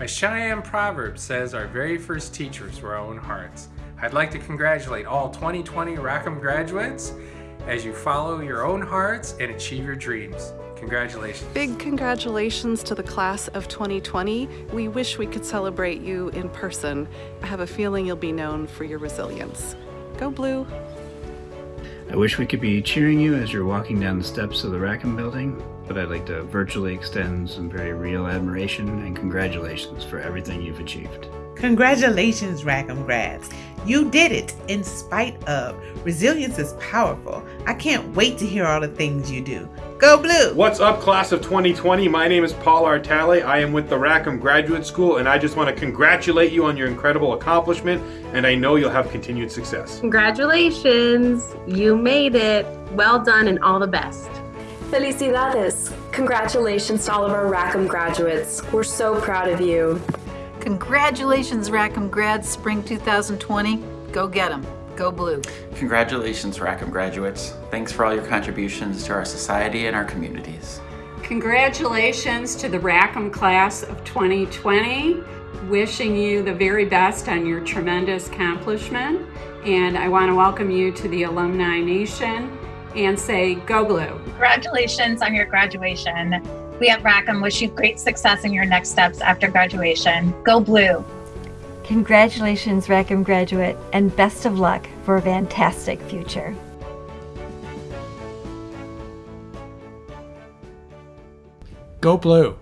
A Cheyenne proverb says our very first teachers were our own hearts. I'd like to congratulate all 2020 Rackham graduates as you follow your own hearts and achieve your dreams. Congratulations. Big congratulations to the class of 2020. We wish we could celebrate you in person. I have a feeling you'll be known for your resilience. Go Blue! I wish we could be cheering you as you're walking down the steps of the Rackham building, but I'd like to virtually extend some very real admiration and congratulations for everything you've achieved. Congratulations, Rackham grads. You did it in spite of. Resilience is powerful. I can't wait to hear all the things you do. Go Blue! What's up, class of 2020? My name is Paul Artale. I am with the Rackham Graduate School, and I just want to congratulate you on your incredible accomplishment, and I know you'll have continued success. Congratulations! You made it. Well done and all the best. Felicidades! Congratulations to all of our Rackham graduates. We're so proud of you. Congratulations, Rackham grads, spring 2020. Go get them. Go blue. Congratulations, Rackham graduates. Thanks for all your contributions to our society and our communities. Congratulations to the Rackham class of 2020. Wishing you the very best on your tremendous accomplishment. And I want to welcome you to the Alumni Nation and say, go blue. Congratulations on your graduation. We at Rackham wish you great success in your next steps after graduation. Go blue. Congratulations, Rackham graduate, and best of luck for a fantastic future. Go Blue!